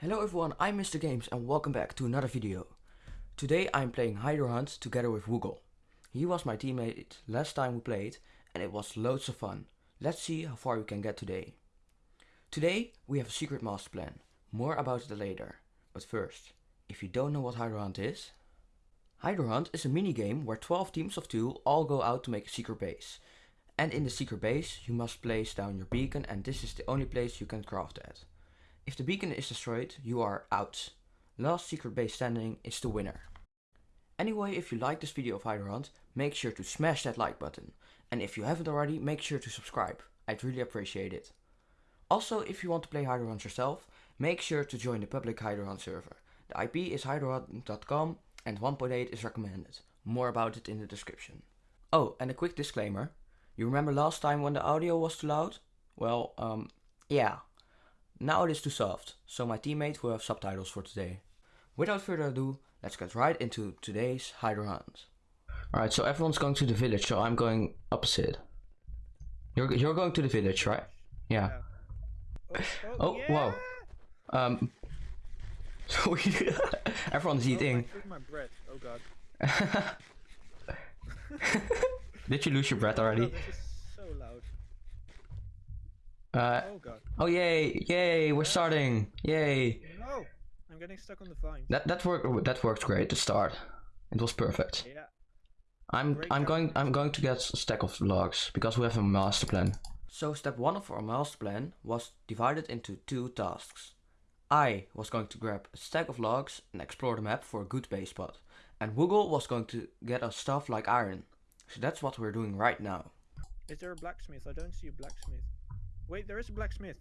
Hello everyone, I'm Mr. Games and welcome back to another video. Today I'm playing Hydro Hunt together with Woogle. He was my teammate last time we played and it was loads of fun. Let's see how far we can get today. Today we have a secret master plan. More about it later. But first, if you don't know what Hydro Hunt is... Hydro Hunt is a mini game where 12 teams of 2 all go out to make a secret base. And in the secret base you must place down your beacon and this is the only place you can craft at. If the beacon is destroyed, you are out. Last secret base standing is the winner. Anyway, if you like this video of Hydro Hunt, make sure to smash that like button. And if you haven't already, make sure to subscribe. I'd really appreciate it. Also, if you want to play Hydro Hunt yourself, make sure to join the public Hydro Hunt server. The IP is hydrohunt.com and 1.8 is recommended. More about it in the description. Oh, and a quick disclaimer. You remember last time when the audio was too loud? Well, um, yeah. Now it is too soft, so my teammate will have subtitles for today. Without further ado, let's get right into today's Hydro Hunt. Alright, so everyone's going to the village, so I'm going opposite. You're you're going to the village, right? Yeah. Oh, Oh, yeah! wow. Um. Everyone's Oh, eating. I took my breath. Oh god. Did you lose your breath Oh, already? this is so loud. Uh. Oh god. Oh yay! Yay! We're starting! Yay! No! I'm getting stuck on the vine. That that worked. That worked great to start. It was perfect. Yeah. I'm Great I'm job. going I'm going to get a stack of logs because we have a master plan. So step one of our master plan was divided into two tasks. I was going to grab a stack of logs and explore the map for a good base spot, and Woogle was going to get us stuff like iron. So that's what we're doing right now. Is there a blacksmith? I don't see a blacksmith. Wait, there is a blacksmith.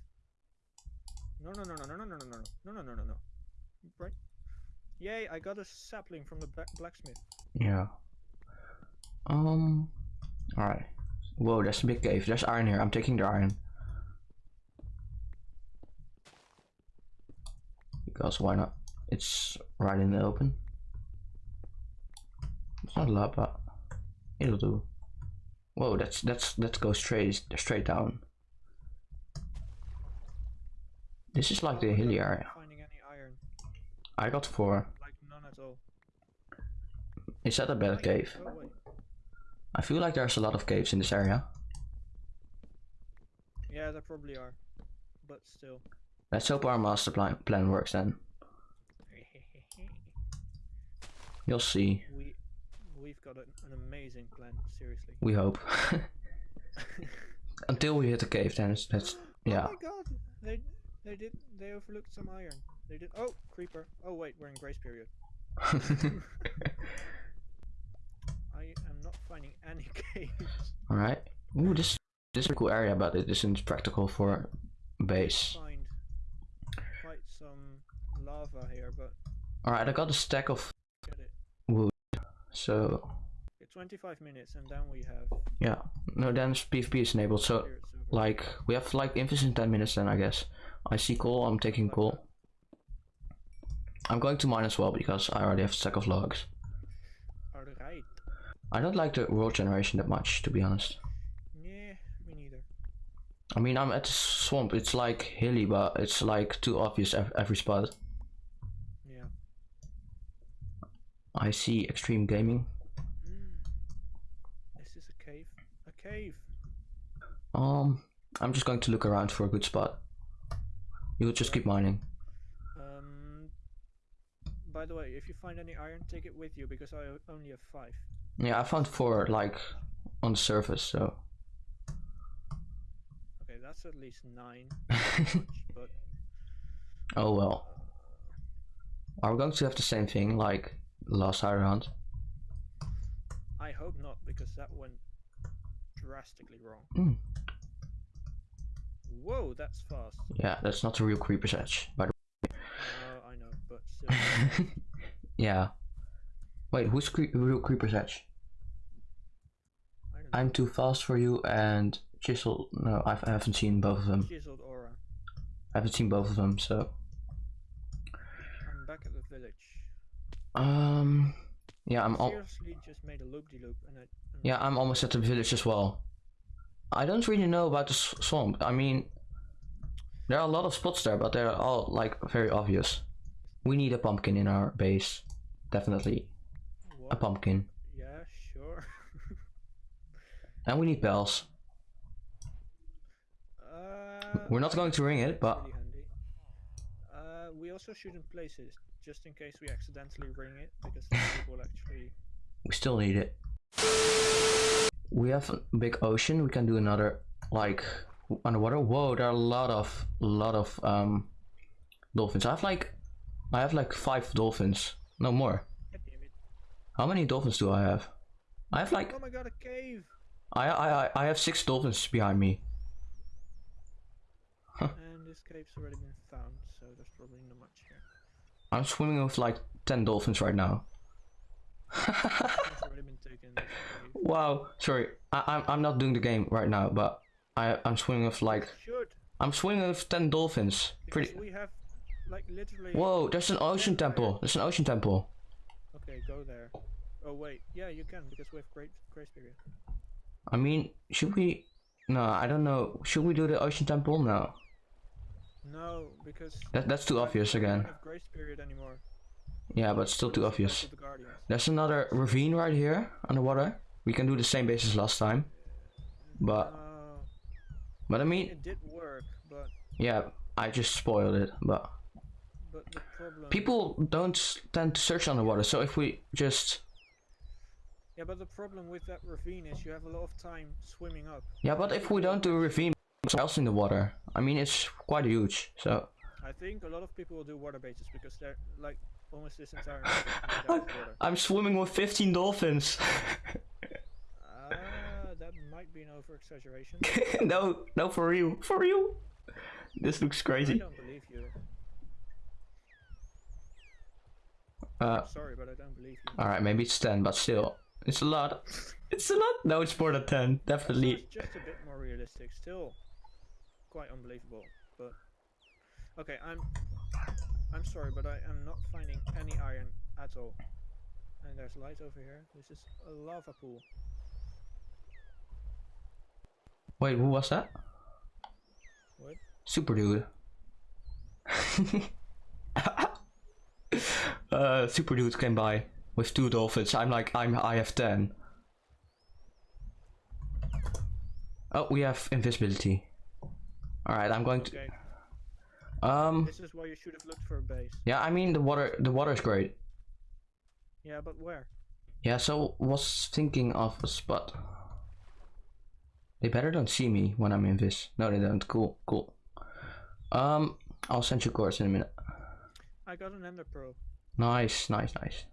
No, no, no, no, no, no, no, no, no, no, no, no, no, no. Right. Yay! I got a sapling from the bla blacksmith. Yeah. Um. All right. Whoa, there's a big cave. There's iron here. I'm taking the iron. Because why not? It's right in the open. It's not a lot, but it'll do. Whoa, that's that's let's go straight straight down. This is like the hilly area. finding any iron. I got four. Like none at all. Is that a bad cave? Oh. I feel like there's a lot of caves in this area. Yeah, there probably are. But still. Let's hope our master plan plan works then. You'll see. we we've got an, an amazing plan. Seriously. We hope. Until we hit the cave, then it's, that's oh yeah. Oh my god! They they did they overlooked some iron. They did. Oh, creeper. Oh wait, we're in grace period. I am not finding any caves. All right. Ooh, this this is a cool area, but it isn't practical for base. Find quite some lava here, but All right, I got a stack of get it. wood. So 25 minutes, and then we have yeah, no, then PvP is enabled. So. Like we have like infinite ten minutes. Then I guess I see coal. I'm taking coal. I'm going to mine as well because I already have a stack of logs. Alright. I don't like the world generation that much, to be honest. Yeah, me neither. I mean, I'm at the swamp. It's like hilly, but it's like too obvious ev- every spot. Yeah. I see extreme gaming. Mm. This is a cave. A cave. Um, I'm just going to look around for a good spot. You'll just keep mining. Um. By the way, if you find any iron, take it with you because I only have five. Yeah, I found four like on the surface. So Okay, that's at least nine. Much, but oh well. Are we going to have the same thing like last iron Hunt? I hope not because that went drastically wrong. Hmm. Whoa, that's fast. Yeah, that's not a real creeper's edge, by the Uh, I know, but still. way. yeah. Wait, who's cre- real creeper's edge? I don't know. I'm too fast for you and Chisel. No, I've, I haven't seen both of them. Chiseled aura. I haven't seen both of them, so. I'm back at the village. Um. Yeah, I'm all. Seriously, just made a loop de loop, and I. Yeah, I'm almost at the village as well. I don't really know about the swamp. I mean, There are a lot of spots there, but they're all like very obvious. We need a pumpkin in our base. Definitely a pumpkin. Yeah, sure. And we need bells. uh, We're not going to ring it, but really. Uh, we also shouldn't place it just in case we accidentally ring it because people actually. we still need it. We have a big ocean. We can do another like underwater. Whoa, there are a lot of lot of um dolphins. I have like I have like five dolphins. No more. God damn it. How many dolphins do I have? I have like Oh my god, a cave! I I I- I have six dolphins behind me. and this cave's already been found, so there's probably not much here. I'm swimming with like ten dolphins right now. It's already been taken. This cave. wow. Sorry, I, I'm I'm not doing the game right now, but I I'm swimming with like I'm swimming with ten dolphins. because Pretty. we have like literally. Whoa, there's an ocean temple. There's an ocean temple. Okay, go there. Oh wait, yeah, you can because we have great grace period. I mean, should we? No, I don't know. Should we do the ocean temple? No. No, because That that's too obvious again. grace period anymore. Yeah, but still too obvious. to the Guardians. There's another ravine right here underwater. We can do the same base as last time. But Uh, but I mean, it did work, but yeah, I just spoiled it. But but the problem. people don't tend to search underwater. So if we just Yeah, but the problem with that ravine is you have a lot of time swimming up. yeah, but if we don't do a ravine somewhere else in the water, I mean it's quite huge. So I think a lot of people will do water bases because they're like almost this entire map is made out of water. I'm swimming with 15 dolphins. Ah, that might be an over exaggeration. no, no, for real, for real. This looks I crazy. don't believe you. Uh, Sorry, but I don't believe you. all right, maybe it's 10, but still, it's a lot. It's a lot. No, it's more than 10, definitely. it's just a bit more realistic. Still, quite unbelievable. But okay, I'm I'm sorry, but I am not finding any iron at all. And there's light over here. This is a lava pool. Wait, who was that? What? Super dude. uh, super dude came by with two dolphins. I'm like, I'm, I have 10. Oh, we have invisibility. Alright, I'm going to. Okay, Um, this is why you should have looked for a base. yeah, I mean, the water, the water is great. Yeah, but where? Yeah, so was thinking of a spot. They better don't see me when I'm in this. No, they don't. Cool, cool. Um, I'll send you course in a minute. I got an ender pearl Nice, nice, nice.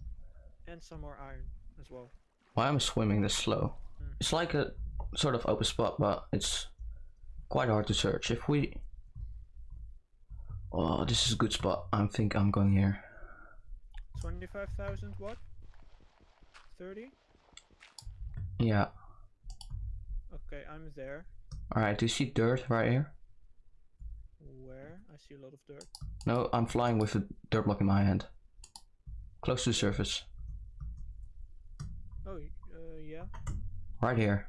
and some more iron as well. Why am I swimming this slow? Hmm. It's like a sort of open spot, but it's quite hard to search. If we, oh, this is a good spot. I think I'm going here. Twenty-five thousand what? Thirty? Yeah. Okay, I'm there. All right. Do you see dirt right here? Where? I see a lot of dirt. No, I'm flying with a dirt block in my hand. Close to the surface. Oh, uh, yeah. Right here.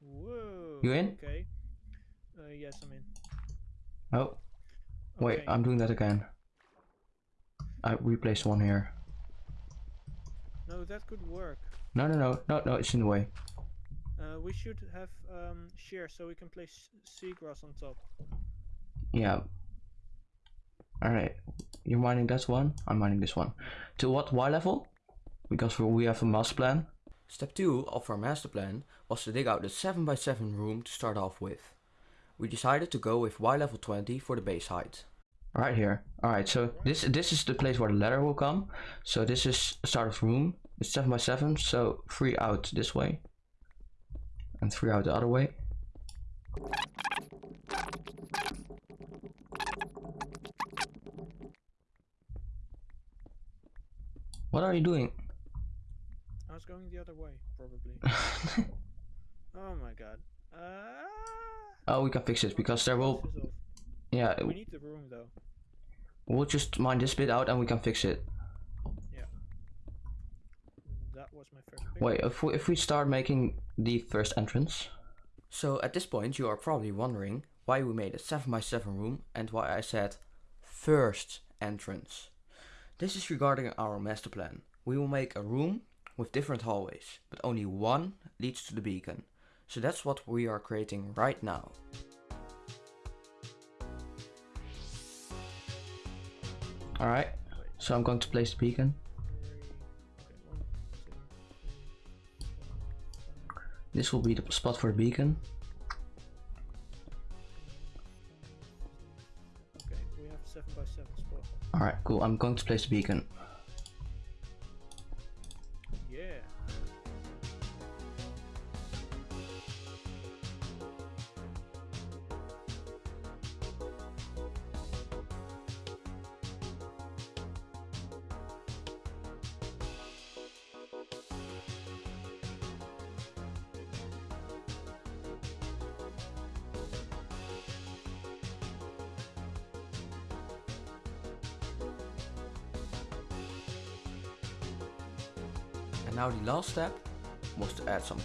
Whoa. You in? Okay. Uh, yes, I'm in. Oh, wait, Okay, I'm doing that again. I replaced one here. No, that could work. No, no, no, no, no, it's in the way. Uh, we should have um, shear so we can place seagrass on top. Yeah. Alright, you're mining that one, I'm mining this one. To what Y level? Because we have a master plan. Step 2 of our master plan was to dig out the 7x7 room to start off with. We decided to go with Y level 20 for the base height. Right here. Alright, so this this is the place where the ladder will come. So this is start of room. It's 7x7, so 3 out this way. And 3 out the other way. What are you doing? I was going the other way, probably. oh my god. Uh, oh, we can fix it because there will. this is off. Yeah, We need the room though. we'll just mine this bit out and we can fix it. Yeah. That was my first pick. Wait, if we, if we start making the first entrance. So at this point, you are probably wondering why we made a 7x7 room and why I said first entrance. This is regarding our master plan. We will make a room with different hallways, but only one leads to the beacon. So that's what we are creating right now. Alright, so I'm going to place the beacon. This will be the spot for the beacon. Okay, we have seven by seven spot. Alright, cool. I'm going to place the beacon.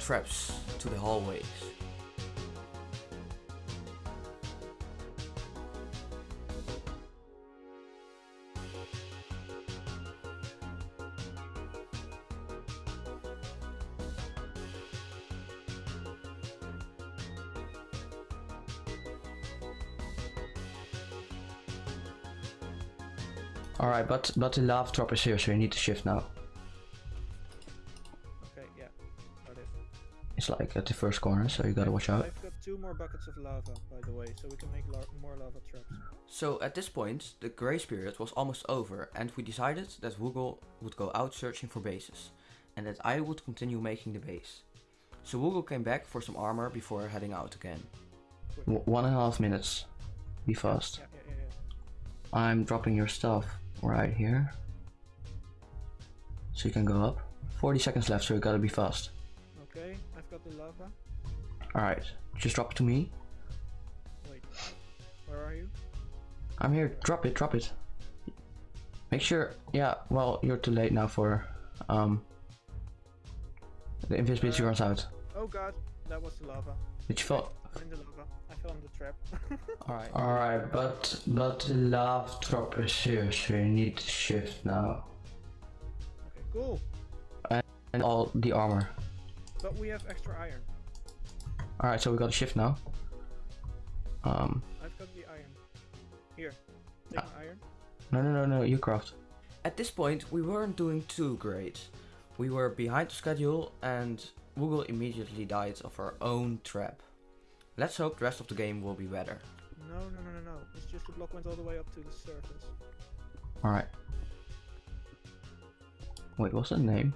Traps to the hallways. Alright, but but the lava drop is here, so you need to shift now. Like at the first corner, so you gotta watch out. I've got two more buckets of lava, by the way, so we can make la more lava traps. So at this point, the grace period was almost over, and we decided that Woogle would go out searching for bases, and that I would continue making the base. So Woogle came back for some armor before heading out again. W one and a half minutes. Be fast. Yeah, yeah, yeah, yeah. I'm dropping your stuff right here. So you can go up. 40 seconds left, so you gotta be fast. Okay, I've got the lava. Alright, just drop it to me. Wait, where are you? I'm here, drop it, drop it. Make sure, yeah, well, you're too late now for, um, the invisibility Uh, runs out. Oh god, that was the lava. Did you fall? I'm in the lava. I fell in the trap. Alright. Alright, but, but the lava drop is here, so you need to shift now. okay, cool. And all the armor. But we have extra iron. Alright, so we got a shift now. Um, I've got the iron. Here, take my iron. no, no, no, no, you craft. At this point, we weren't doing too great. We were behind the schedule and Woogle immediately died of our own trap. Let's hope the rest of the game will be better. No, no, no, no, no. It's just the block went all the way up to the surface. Alright. Wait, what's the name?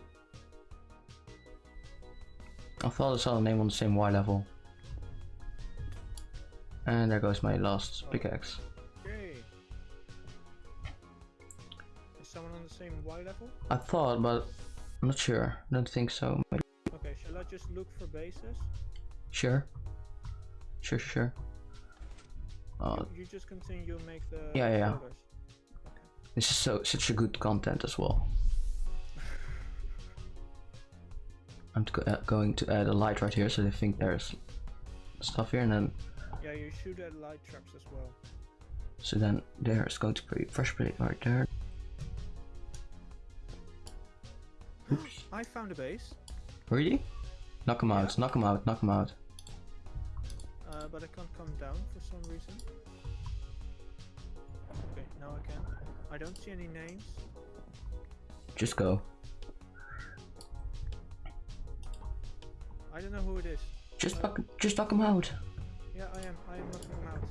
I thought I saw the name on the same Y level. And there goes my last pickaxe. Okay. Is someone on the same Y level? I thought, but I'm not sure. Don't think so. Maybe. Okay, shall I just look for bases? Sure. Sure, sure, sure. Uh, you, you just continue make the Yeah, yeah, yeah. Okay. this is so such a good content as well. I'm to go, uh, going to add a light right here so they think there's stuff here and then Yeah, you should add light traps as well. so then there's going to be fresh plate right there. Oops. I found a base, Really? Knock him out, knock him out, knock him out. uh, but I can't come down for some reason. Okay, now I can. I don't see any names. Just go. I don't know who it is. Just Uh, knock, just knock him out. Yeah, I am. I am knocking him out.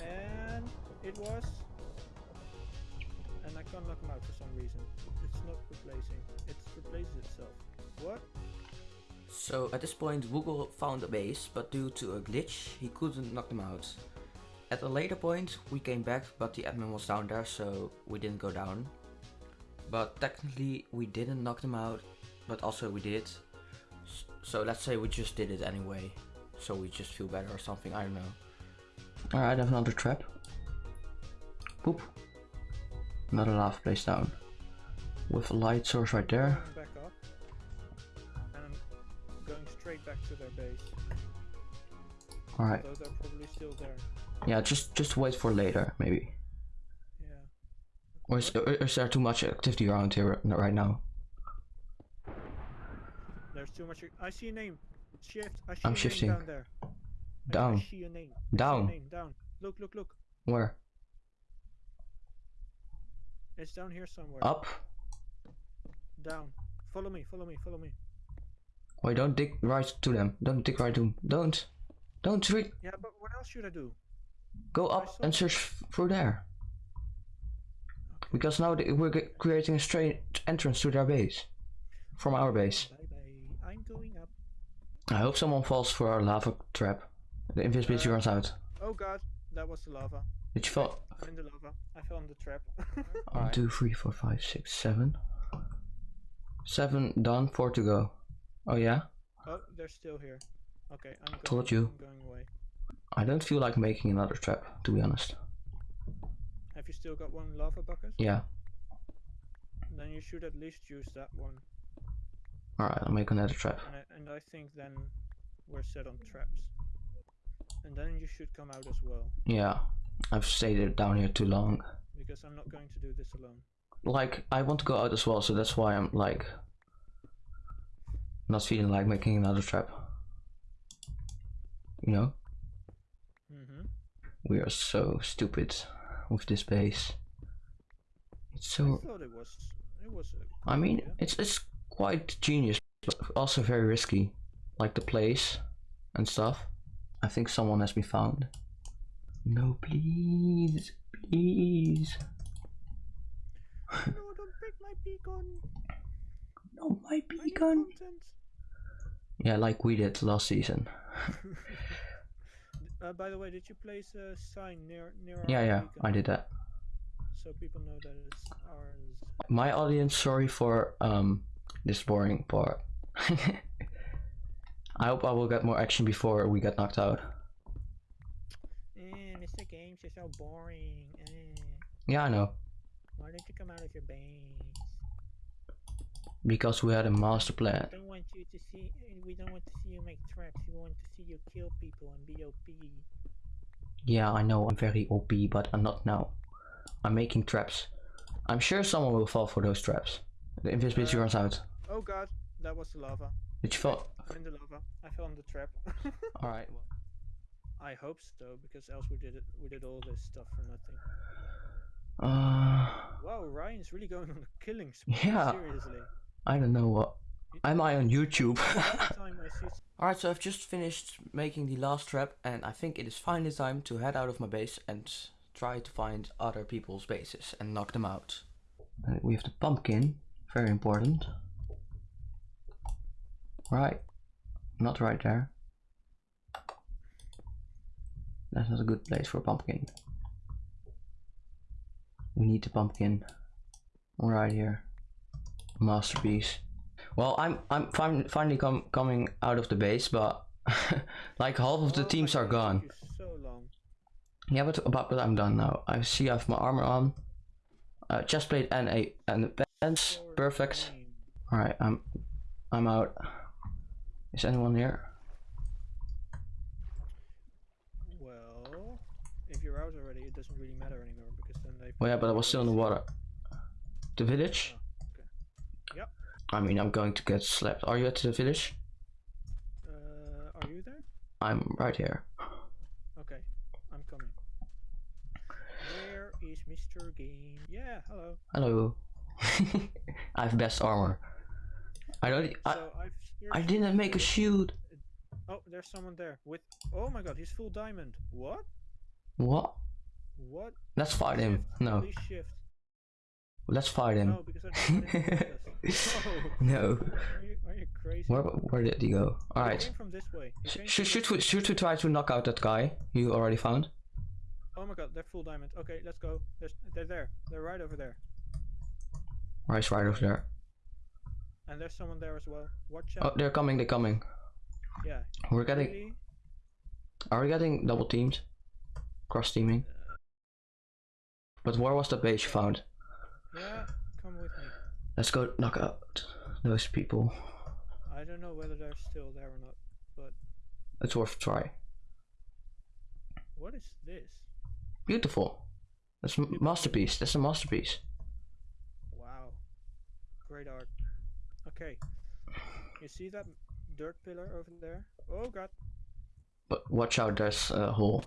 And it was. And I can't knock him out for some reason. It's not replacing. It replaces itself. What? So at this point Woogle found a base, but due to a glitch he couldn't knock them out. At a later point we came back, but the admin was down there, so we didn't go down. But technically we didn't knock them out, but also we did. S- So let's say we just did it anyway. So we just feel better or something, I don't know. Alright, I have another trap. Boop. Another lava place down. With a light source right there. Going back up. And I'm going straight back to their base. Alright. Though they're probably still there. Yeah, just just wait for later, maybe. Yeah. Or is, or is there too much activity around here right now? There's too much. I see a name. Shift. I see I'm shifting. name down there. I- I, Down. see name. I see a Down. name. Down. Look, look, look. Where? It's down here somewhere. Up? Down. Follow me. Follow me. Follow me. Wait, don't dig right to them. Don't dig right to them. Don't. Don't re- Yeah, but what else should I do? go up and search through there. Because now we're creating a straight entrance to their base. From our base. Bye bye. I'm going up. I hope someone falls for our lava trap. The invisibility Uh, runs out. Oh god, that was the lava. Did you fall? I'm in the lava. I fell in the trap. One, two, three, four, five, six, seven. Seven done, four to go. Oh yeah? oh, they're still here. Okay, I'm going, Told you. I'm going away. I don't feel like making another trap, to be honest. Have you still got one lava bucket? Yeah. Then you should at least use that one. Alright, I'll make another trap. And I, and I think then we're set on traps. And then you should come out as well. Yeah. I've stayed down here too long. Because I'm not going to do this alone. Like, I want to go out as well, so that's why I'm like. Not feeling like making another trap. You know? Mm-hmm. We are so stupid with this base. It's so... I thought it was it was I mean, idea. it's it's quite genius, but also very risky. Like the place and stuff. I think someone has been found. No, please, please. No, don't break my beacon. No, my beacon. Yeah, like we did last season. uh, by the way, did you place a sign near near our Yeah, yeah, beacon I did that. so people know that it's ours? My audience, sorry for um this boring part. I hope I will get more action before we get knocked out. Eh, Mr. Games, you're so boring. Eh. Yeah, I know. Why don't you come out of your base? Because we had a master plan. don't want you to see. eh, We don't want to see you make traps. We want to see you kill people and be OP. Yeah, I know I'm very OP, but I'm not now. I'm making traps. I'm sure someone will fall for those traps. The invisibility Uh, runs out. Oh god, that was the lava. Did you fall? I'm in the lava. I fell in the trap. Alright. I hope so, because else we did it. We did all this stuff for nothing. Uh, Wow, Ryan's really going on a killing spree. Yeah. Seriously. I don't know what. Am I on YouTube? Every time I see Alright, so I've just finished making the last trap, and I think it is finally time to head out of my base and try to find other people's bases and knock them out. We have the pumpkin, very important. Right, not right there. That's not a good place for a pumpkin. We need the pumpkin right here. Masterpiece. Well, I'm I'm fin- finally com- coming out of the base, but like half of the Oh, teams are gone. you so long. Yeah, but but, but I'm done now. I see I have my armor on, uh, chest plate and a and. For Perfect. All right, I'm I'm out. Is anyone here? Well, if you're out already, it doesn't really matter anymore because then they. Oh yeah, but I was still in the water. The village? Oh, okay. Yep. I mean, I'm going to get slapped. Are you at the village? Uh, are you there? I'm right here. Okay, I'm coming. Where is Mr. Game? Yeah, hello. Hello. I have best armor. I don't. I, so. I didn't make a shield. Oh, there's someone there with. Oh my God, he's full diamond. What? What? What? Let's fight him. Shift, No, Please shift. let's fight him. No, because I don't want this. no. Are you, are you crazy? Where where did he go? He All right. from this way. He Sh- came Should should we should we try to knock out that guy you already found? Oh my God, they're full diamond. Okay, let's go. There's, they're there. They're right over there. Right, right over there. And there's someone there as well. Watch Oh, out. they're coming. They're coming. yeah. We're getting. Really? Are we getting double teamed? Cross teaming. Uh, but where was the base you found? Yeah, come with me. Let's go knock out those people. I don't know whether they're still there or not, but It's worth a try. What is this? Beautiful. That's a masterpiece. That's a masterpiece. Great art. Okay. You see that dirt pillar over there? Oh god. But watch out, there's a hole.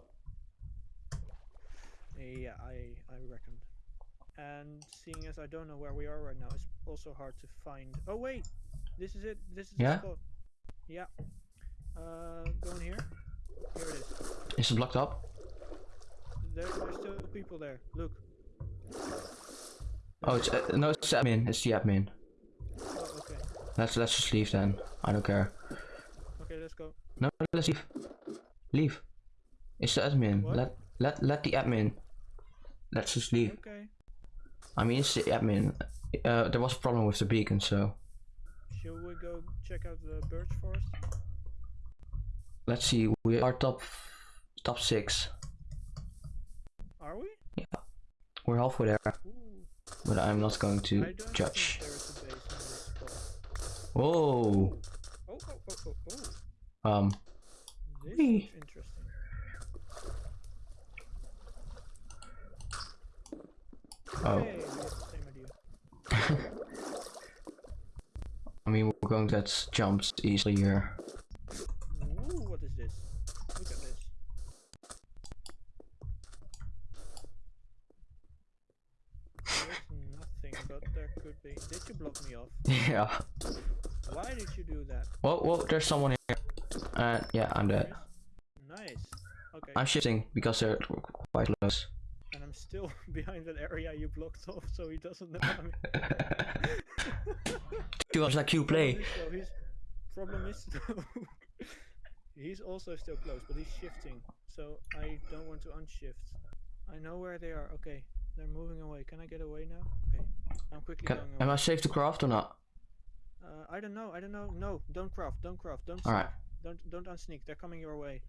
Yeah, I I reckoned. And seeing as I don't know where we are right now, it's also hard to find. Oh wait, this is it. This is Yeah? the spot. Yeah. Uh, go in here. Here it is. Is it blocked up? There, there's still people there. Look. Oh, it's uh, no, it's the admin. It's the admin. Oh, okay. Let's let's just leave then. I don't care. Okay, let's go. No, let's leave. Leave. It's the admin. What? Let let let the admin. Let's just leave. Okay. I mean, it's the admin. Uh, there was a problem with the beacon, so Should we go check out the birch forest? let's see. We are top top six. Are we? Yeah. We're halfway there, Ooh. But I'm not going to judge. think there is a base in this spot. Whoa. Oh, oh, oh, oh, oh. Um. This Whee. interesting. Oh. Hey, we have the same idea. I mean, we're going to get jumps easily here. Ooh, what is this? Look at this. There's nothing, but there could be. Did you block me off? yeah. Why did you do that? Whoa, whoa, there's someone here. Uh, yeah, I'm dead. Nice. Okay. I'm shifting because they're quite close. and I'm still behind that area you blocked off, so he doesn't know I'm He was like you play. So his problem is though, he's also still close, but he's shifting. So I don't want to unshift. I know where they are. Okay, they're moving away. Can I get away now? Okay, I'm quickly Can, going am. I safe to craft or not? Uh, I don't know. I don't know. No, don't craft. Don't craft. Don't. Alright, sneak. Don't don't unsneak. They're coming your way.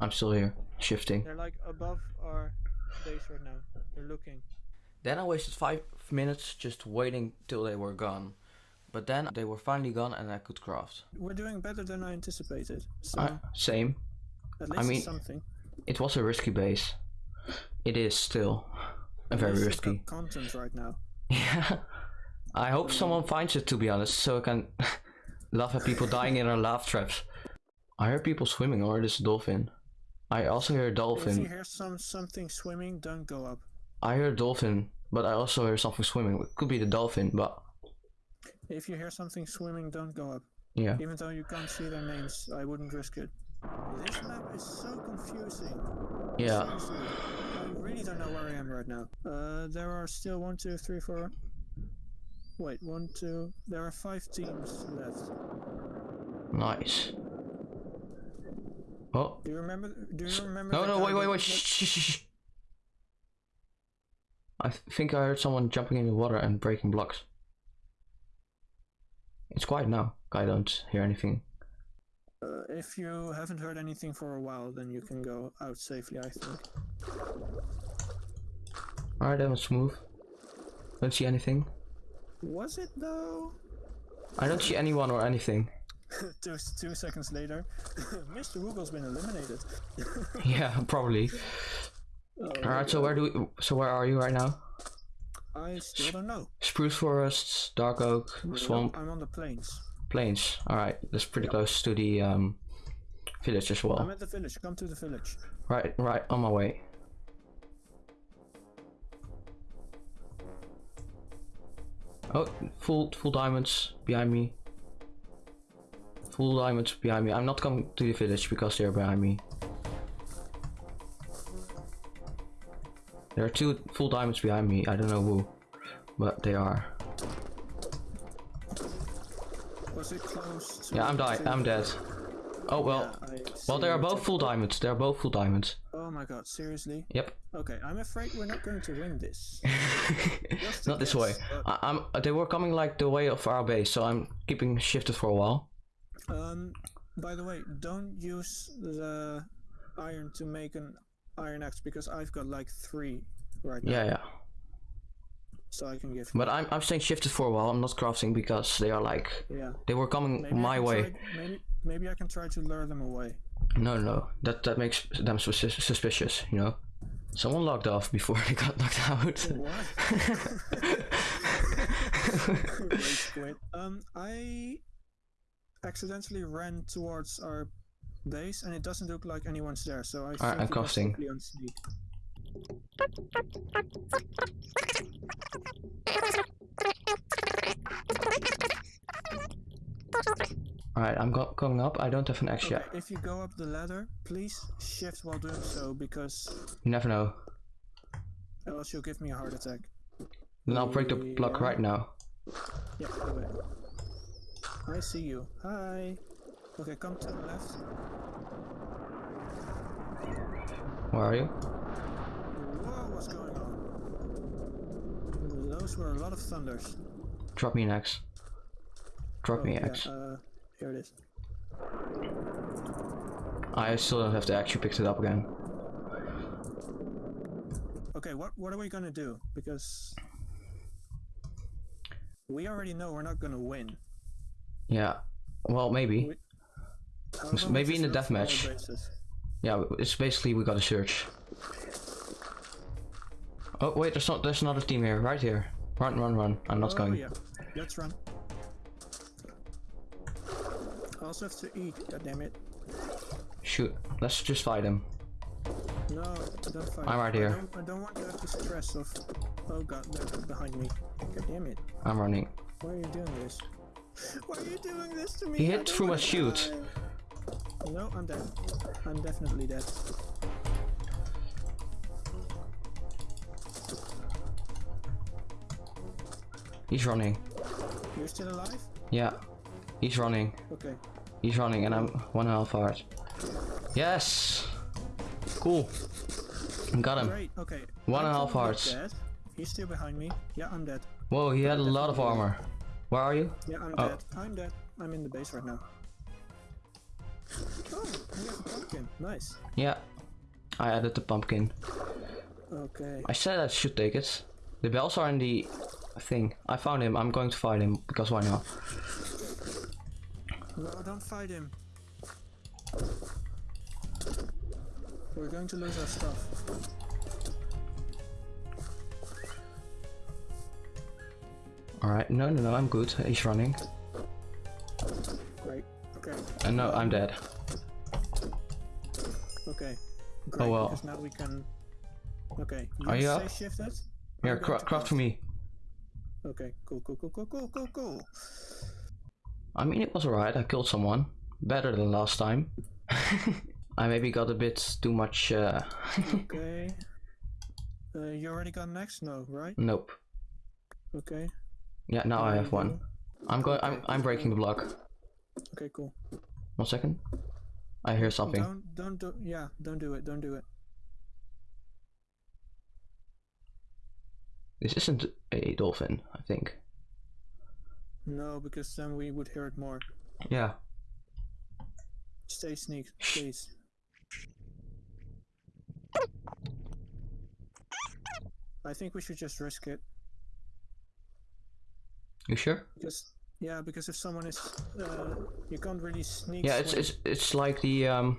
I'm still here, shifting. They're like above our base right now. They're looking. Then I wasted five minutes just waiting till they were gone. But then they were finally gone and I could craft. We're doing better than I anticipated. So Uh, same. at I least mean- something. It was a risky base. It is still very least you've got risky. content right now. Yeah. I hope hmm. someone finds it to be honest, so I can laugh at people dying in our laugh traps. I hear people swimming or this dolphin. I also hear a If you hear some something swimming, don't go up. I hear a dolphin, but I also hear something swimming. It could be the dolphin, but If you hear something swimming, don't go up. yeah. Even though you can't see their names, I wouldn't risk it. This map is so confusing. Yeah. Seriously, really don't know where I am right now. Uh, there are still one, two, three, four. Wait, one, two. There are five teams left. Nice. Oh. Do you remember? Do you remember? No, no, wait, wait, wait. Shh, shh, shh. I th- think I heard someone jumping in the water and breaking blocks. It's quiet now. I don't hear anything. Uh, if you haven't heard anything for a while, then you can go out safely. I think. Alright, that was smooth. Don't see anything. Was it though? I don't see anyone or anything. two, two seconds later, Mr. Woogle's been eliminated. yeah, probably. Oh, Alright, so where do we, so where are you right now? I still don't know. Spruce forests, dark oak, swamp, I'm on the plains. plains. Alright, that's pretty close to the um village as well. I'm at the village. Come to the village. Right, right, on my way. Oh, full full diamonds behind me. Full diamonds behind me. I'm not coming to the village because they're behind me. There are two full diamonds behind me. I don't know who, but they are. Was it close? To Yeah, I'm die. I'm dead. Oh well. Yeah, Well, they are both full diamonds. They are both full diamonds. Oh my god, seriously? Yep. Okay, I'm afraid we're not going to win this. Not this way. guess, I, I'm. They were coming like the way of our base, so I'm keeping shifted for a while. Um, by the way, don't use the iron to make an iron axe because I've got like three right now, Yeah, yeah. so I can give. But I'm I'm staying shifted for a while. I'm not crafting because they are like yeah. they were coming Maybe my way. Try, maybe maybe I can try to lure them away. No, no, that that makes them sus- suspicious. You know, someone logged off before they got knocked out. What? Rage quit. Um, I accidentally ran towards our base, and it doesn't look like anyone's there. So I think I'm we must casting. quickly on sneak. Alright, I'm go- going up. I don't have an axe Okay, yet. if you go up the ladder, please shift while doing so, because You never know. else you'll give me a heart attack. Then I'll break the block Yeah. right now. Yeah, it. I see you. Hi. Okay, come to the left. Where are you? Whoa, what's going on? Those were a lot of thunders. Drop me an axe. Drop Oh, me yeah, an axe. uh, here it is. I still don't have to actually pick it up again. Okay, what what are we gonna do? Because we already know we're not gonna win. Yeah. Well, maybe. We- How S- about we maybe in the deathmatch. Yeah, it's basically we gotta search. Oh wait, there's not. There's another team here, right here. Run, run, run! I'm not oh, going. yeah. Let's run. I also have to eat, god damn it. Shoot. Let's just fight him. No, don't fight. I'm right I here. don't, I don't want to have the stress of. Oh god, they're behind me. God damn it. I'm running. Why are you doing this? Why are you doing this to me? He hit through shield. die. No, I'm dead. I'm definitely dead. He's running. You're still alive? Yeah. He's running. Okay. He's running, and I'm one and a half heart. Yes. Cool. Got him. Great. Okay. One and a I'm half hearts. Dead. He's still behind me. Yeah, I'm dead. Whoa, he had a lot of armor. Where are you? Yeah, I'm Oh. dead. I'm dead. I'm in the base right now. Oh, I have a pumpkin. Nice. Yeah. I added the pumpkin. Okay. I said I should take it. The bells are in the thing. I found him. I'm going to fight him because why not? No, don't fight him. We're going to lose our stuff. Alright, no, no, no, I'm good. He's running. Great. Okay. And no, I'm dead. Okay. Oh, Great, oh well. because now we can. Okay. You Are you up? shifted? Here, cra- craft for me. Okay. Cool. Cool. Cool. Cool. Cool. Cool. Cool. I mean, it was alright. I killed someone. Better than last time. I maybe got a bit too much. Uh... Okay. Uh, you already got next? No, right? nope. Okay. Yeah, now I have one. I'm going. I'm. I'm breaking the block. Okay. Cool. One second. I hear something. Don't. Don't do. Yeah. Don't do it. Don't do it. This isn't a dolphin. I think. No, because then we would hear it more. Yeah. Stay sneak, please. I think we should just risk it You sure? because yeah, because if someone is, uh, you can't really sneak. Yeah. It's it's it's like the um.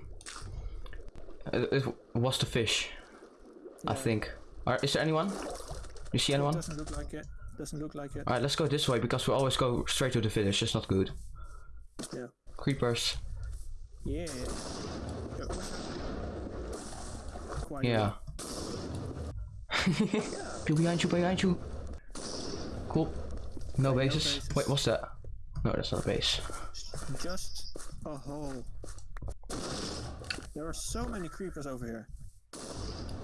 It, it was the fish. I think. Are, is there anyone? You see anyone? Doesn't look like it. Doesn't look like it. Alright, let's go this way because we always go straight to the village. It's not good. Yeah. Creepers. Yeah. Quite Yeah. People behind you, behind you. Cool. No Okay, no bases. bases. Wait, what's that? No, that's not a base. Just a hole. There are so many creepers over here.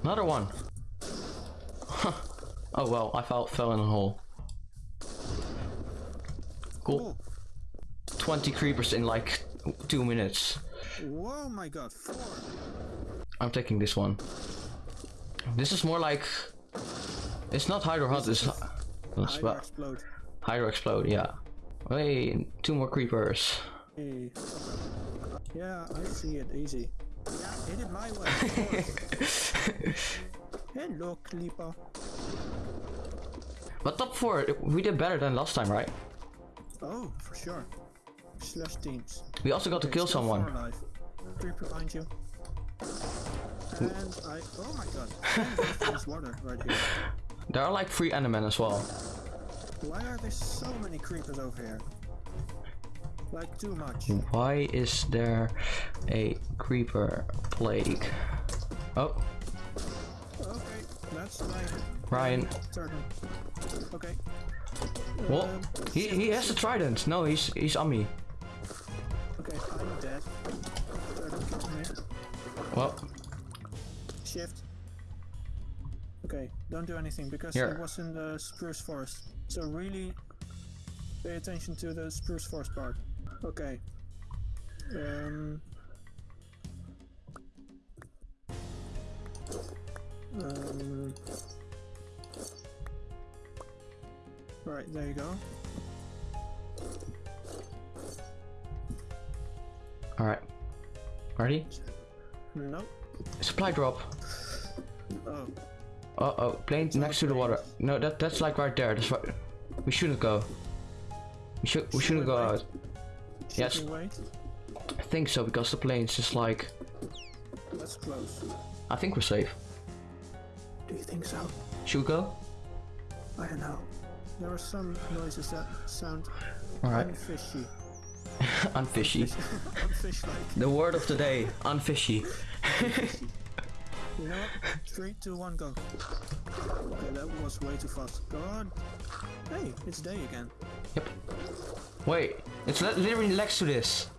Another one. oh well, I fell, fell in a hole. Cool. 20 creepers in like two minutes. Whoa, my god, four. I'm taking this one. This is more like. It's not Hydro Hunt, it's. well, explode. Hydro Explode, yeah. Hey, two more creepers. Hey. Yeah, I see it. Easy. Yeah, hit it my way. Hello, Clipper. But top four, we did better than last time, right? Oh, for sure. Slash teams. We also got to kill someone. creeper behind you. Mm. And I. Oh my god. I'm going through this water right here. There are like three Endermen as well. Why are there so many creepers over here? Like too much. Why is there a creeper plague? Oh, Okay, that's Ryan. turn. Okay. Well, he, he has a trident. No, he's he's on me. Okay, I'm dead. Turn killed me. Well, Shift. Okay, don't do anything because Here. it was in the spruce forest. So really pay attention to the spruce forest part. Okay. Um. Um. Right, there you go. all right. Ready? No. Supply drop. Oh, Uh oh, plane next to the water. No, that that's like right there. That's right. We shouldn't go. We should we shouldn't go out. should Yes. I think so because the plane's just like. That's close. I think we're safe. Do you think so? Should we go? I don't know. There are some noises that sound All right. unfishy. Unfishy. Unfish-like. The word of the day. Unfishy. You know what? Three, two, one, go. Okay, that was way too fast. Go on. Hey, it's day again. Yep. Wait, it's literally next to this.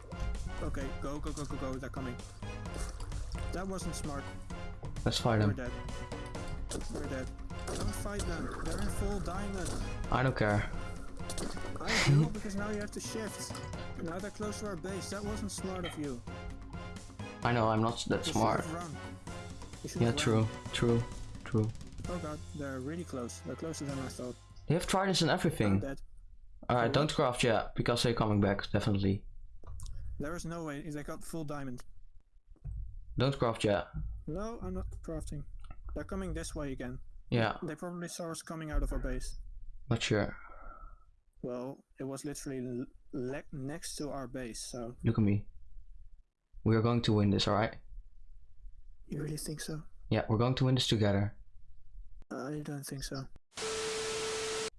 Okay, go, go, go, go, go. They're coming. That wasn't smart. Let's fight We're um. dead. We're dead. Don't fight them. They're in full diamond. I don't care. I do because now you have to shift. Now they're close to our base. That wasn't smart of you. I know I'm not that You smart. Yeah, run. true, true, true. Oh god, they're really close. They're closer than I thought. They have tridents and everything. Alright, don't craft yet because they're coming back, definitely. There is no way they got full diamond. Don't craft yet. No, I'm not crafting. They're coming this way again. Yeah, They probably saw us coming out of our base. not sure. Well, it was literally le- next to our base, so. Look at me. We are going to win this, alright? You really think so? Yeah, we're going to win this together. I don't think so.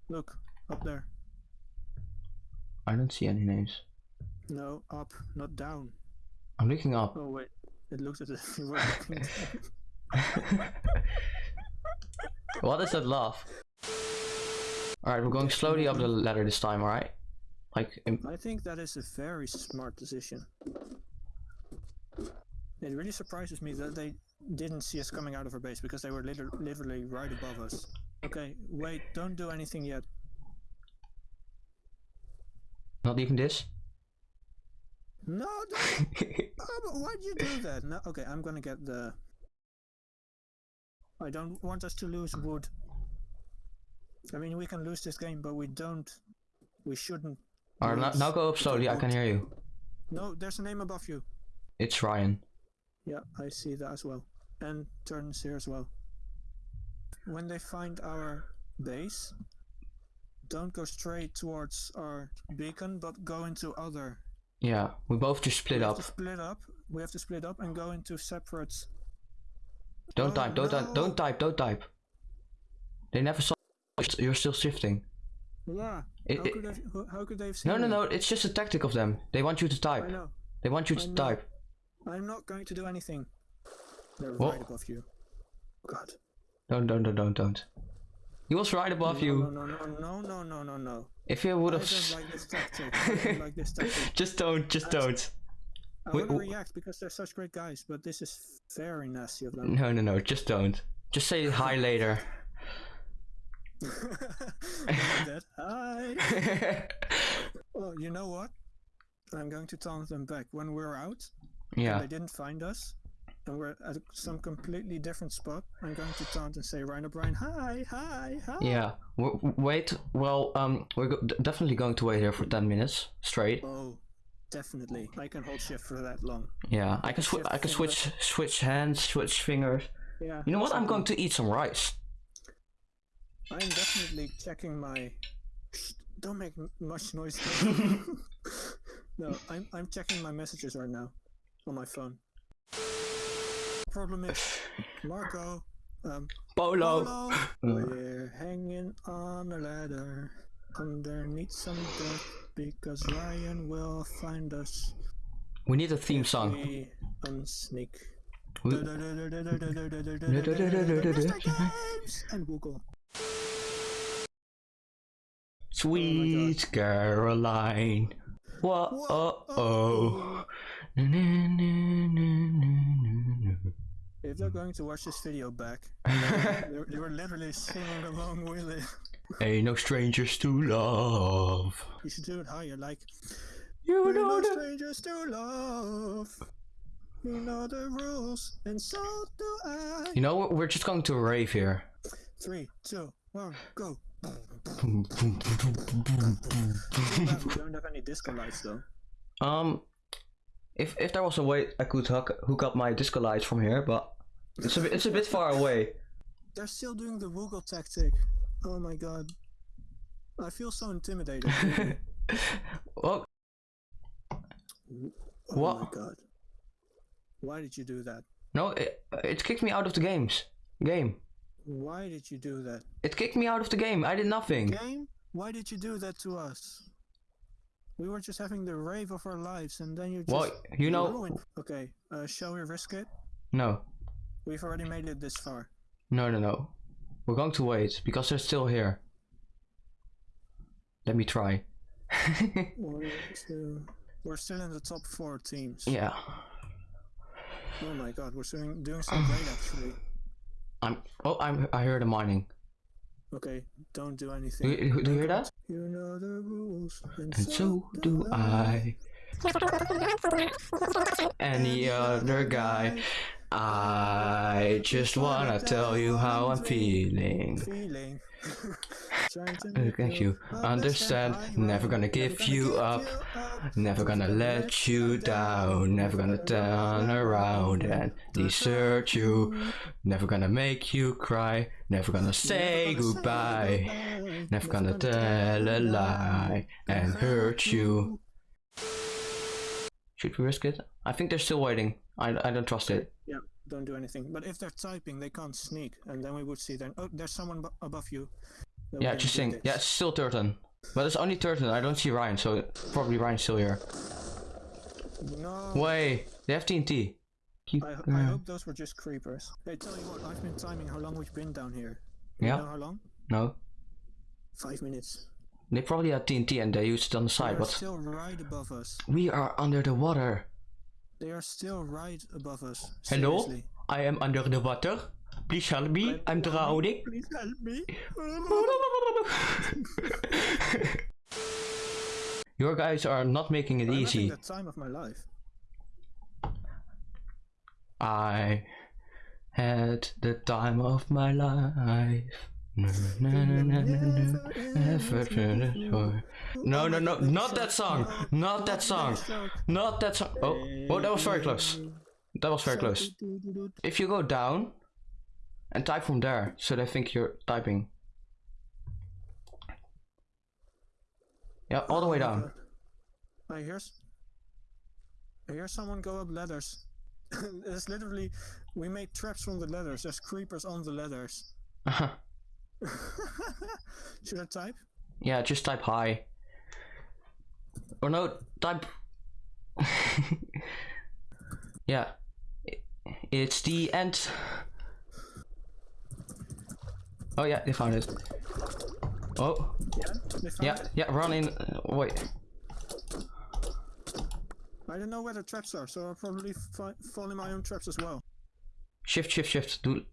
Look, up there. I don't see any names. No, up, not down. I'm looking up. Oh wait, it looks as if you were looking down. what is that laugh? Alright, we're going slowly up the ladder this time, alright? Like, I think that is a very smart decision. It really surprises me that they didn't see us coming out of our base because they were liter- literally right above us. Okay, wait, don't do anything yet. not even this? No, don't. oh, but why'd you do that? No, okay, I'm gonna get the. I don't want us to lose wood. I mean, we can lose this game, but we don't. We shouldn't. Alright, now, now go up slowly, I can hear you. No, there's a name above you. It's Ryan. Yeah, I see that as well. And turns here as well. When they find our base, don't go straight towards our beacon, but go into other. Yeah, we both just split we up. Split up. We have to split up and go into separate. Don't Oh, type, don't type, no. don't type, don't type. They never saw you're still shifting. Yeah. It- how, it- could they, how could they have seen No, no, no, it's just a tactic of them. They want you to I type. know. They want you I to know. type. I'm not going to do anything. They're What? right above you. God. Don't, don't, don't, don't, don't. He was right above no, you. No, no, no, no, no, no, no, no. If you would I have. don't like this tactic. I like this tactic. just don't, just don't. I want to react because they're such great guys, but this is very nasty of them. No, no, no, just don't. Just say hi later. That. Hi. Oh, you know what? I'm going to taunt them back when we're out. yeah, They didn't find us, and we're at some completely different spot. I'm going to taunt and say, Ryan O'Brien, hi, hi, hi. yeah. W- wait, well, um, we're go- definitely going to wait here for 10 minutes straight. Oh, definitely. I can hold shift for that long. Yeah, I can, swi- shift I can finger. switch, switch hands, switch fingers. Yeah. You know what? I'm going to eat some rice. I'm definitely checking my. Shh, don't make m- much noise. no, I'm I'm checking my messages right now on my phone. problem is, Marco, um, Polo. Polo, we're hanging on a ladder underneath some dirt because Ryan will find us. We need a theme song. We unsneak. We- and Woogle. Sweet Caroline. Whoa, oh, oh. oh. Na, If they're going to watch this video back, they were literally singing along with it. Ain't no strangers to love. You should do it higher, like You we're know no the strangers to love. You know the rules, and so do I. You know what? We're just going to a rave here. Three, two, one, go. We don't have any disco lights though. Um, if if there was a way I could hook hook up my disco lights from here, but it's a bit, it's a bit far away. They're still doing the Woogle tactic. Oh my god. I feel so intimidated. really. well, oh my What? god. Why did you do that? no, it, it kicked me out of the games. Game. Why did you do that? It kicked me out of the game. I did nothing. Game? Why did you do that to us? We were just having the rave of our lives and then you just Well, you know, ruined. Okay, uh, shall we risk it? no, We've already made it this far. no, no, no. We're going to wait because they're still here. Let me try. One, two. We're still in the top four teams. yeah, Oh my god, we're doing, doing so great actually. I'm. Oh, I'm. I heard a mining. Okay, don't do Do anything. you, do you hear that? You know the rules, and, And so do I. Any other guy. I just wanna tell you how I'm feeling. Feeling. Trying to make Thank you. Understand. Never gonna give you up. Never gonna let you down. Never gonna turn around and desert you. Never gonna make you cry. Never gonna say goodbye. Never gonna tell a lie and hurt you. Should we risk it? I think they're still waiting. I, I don't trust it. Yeah, don't do anything. But if they're typing, they can't sneak, and then we would see them. Oh, there's someone above you. Then Yeah, just this. Yeah, it's still Turton. But it's only Turton. I don't see Ryan, so probably Ryan's still here. No. Wait, they have TNT. Keep. I, uh, I hope those were just creepers. Hey, tell you what, I've been timing how long we've been down here. You Yeah. know how long? No. Five minutes. They probably had TNT and they used it on the side, but still right above us. we are under the water. They are still right above us. Hello? Seriously. I am under the water. Please help me. I'm drowning. Please help me. Your guys are not making it I'm easy. the time of my life. I had the time of my life. No, no, no, not that song. Not that song. Not that song. Oh, oh, that was very close. That was very close. If you go down and type from there, so they think you're typing. Yeah, all the way down. I hear. I hear someone go up ladders. It's literally, we made traps from the ladders. There's creepers on the ladders. Uh-huh. Should I type? yeah, just type hi. Or no, type. yeah, it's the end. Oh yeah, they found it. Oh Yeah. Yeah, it? yeah. Run in. uh, wait. I don't know where the traps are, so I'll probably fall in my own traps as well. Shift, shift, shift. Do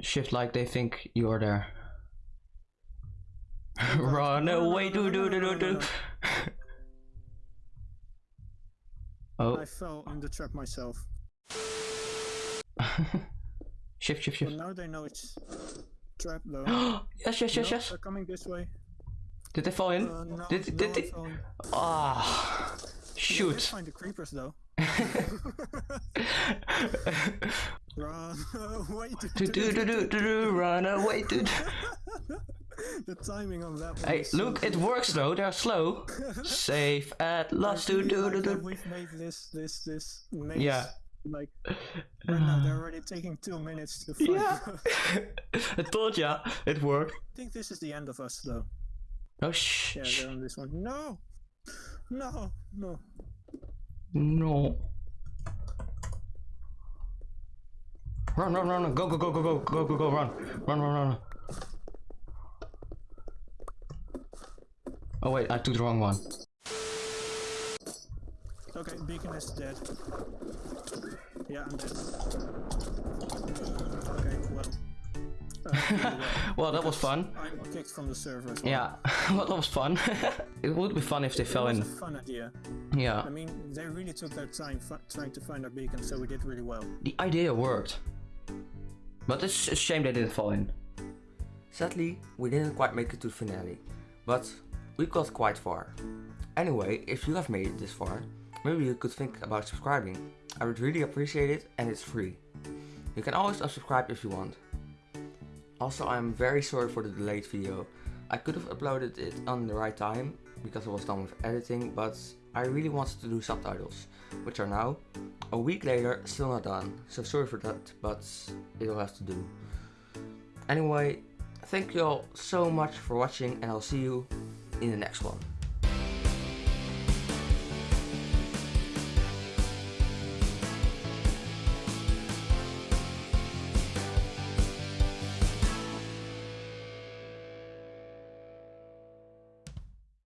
shift like they think you are there. Run No, no, no, away, no, do do do do do. Oh, I fell in the trap myself. shift, shift, shift. now they know it's trap though. yes, yes, yes, No, yes. They're coming this way. Did they fall in? Uh, no, Did- no, did I'm they- Ah, did shoot. find the creepers though. Run away. do do do do do do. Run away, dude. the timing on that one. Hey, is so look, it works though. They're slow. Safe at last. Do do do do. We've made this this this maze Yeah. Like, right now they're already taking two minutes to find Yeah. I told ya, it worked. I think this is the end of us, though. Oh shh. Yeah, they're on this one. No! No! No. No. Run, run, run, run. Go, go, go, go, go, go, go, go, run. Run, run, run. Oh wait, I took the wrong one. Okay, Beacon is dead. Yeah, I'm dead. Okay, well. Uh, Well, that was fun. I'm kicked from the server as well. Yeah, well, that was fun. it would be fun if they It fell was in. a fun idea. Yeah, I mean, they really took their time fi- trying to find our beacon, so we did really well. the idea worked. But it's a shame they didn't fall in. Sadly, we didn't quite make it to the finale, but we got quite far. Anyway, if you have made it this far, maybe you could think about subscribing. I would really appreciate it and it's free. You can always unsubscribe if you want. Also, I'm very sorry for the delayed video. I could have uploaded it on the right time because I was done with editing, but I really wanted to do subtitles, which are now a week later still not done. So sorry for that, but it'll have to do. Anyway, thank you all so much for watching and I'll see you in the next one.